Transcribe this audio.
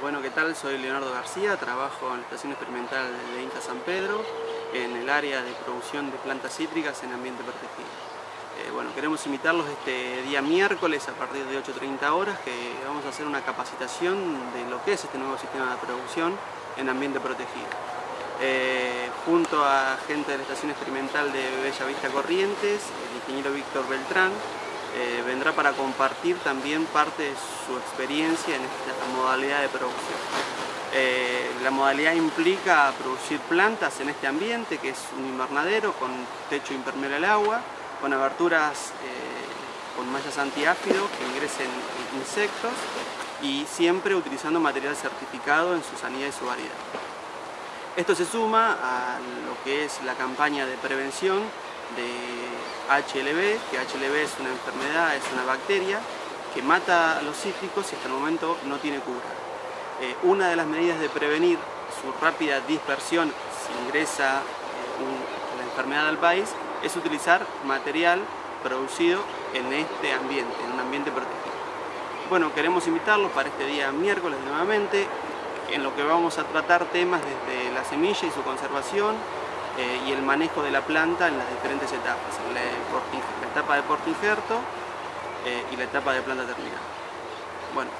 bueno, ¿qué tal? Soy Leonardo García, trabajo en la Estación Experimental de INTA San Pedro, en el área de producción de plantas cítricas en ambiente protegido. Eh, bueno, queremos invitarlos este día miércoles a partir de 8.30 horas que vamos a hacer una capacitación de lo que es este nuevo sistema de producción en ambiente protegido. Eh, junto a gente de la Estación Experimental de Bella Vista Corrientes, el ingeniero Víctor Beltrán, eh, vendrá para compartir también parte de su experiencia en esta modalidad de producción. Eh, la modalidad implica producir plantas en este ambiente, que es un invernadero con techo impermeable al agua, con aberturas eh, con mallas antiáfido que ingresen insectos y siempre utilizando material certificado en su sanidad y su variedad. Esto se suma a lo que es la campaña de prevención de HLB, que HLB es una enfermedad, es una bacteria que mata a los cítricos y hasta el momento no tiene cura. Eh, una de las medidas de prevenir su rápida dispersión si ingresa eh, la enfermedad al país es utilizar material producido en este ambiente, en un ambiente protegido. Bueno, queremos invitarlos para este día miércoles nuevamente, en lo que vamos a tratar temas desde la semilla y su conservación, eh, y el manejo de la planta en las diferentes etapas, la, etapa de portingerto eh, y la etapa de planta terminal. Bueno,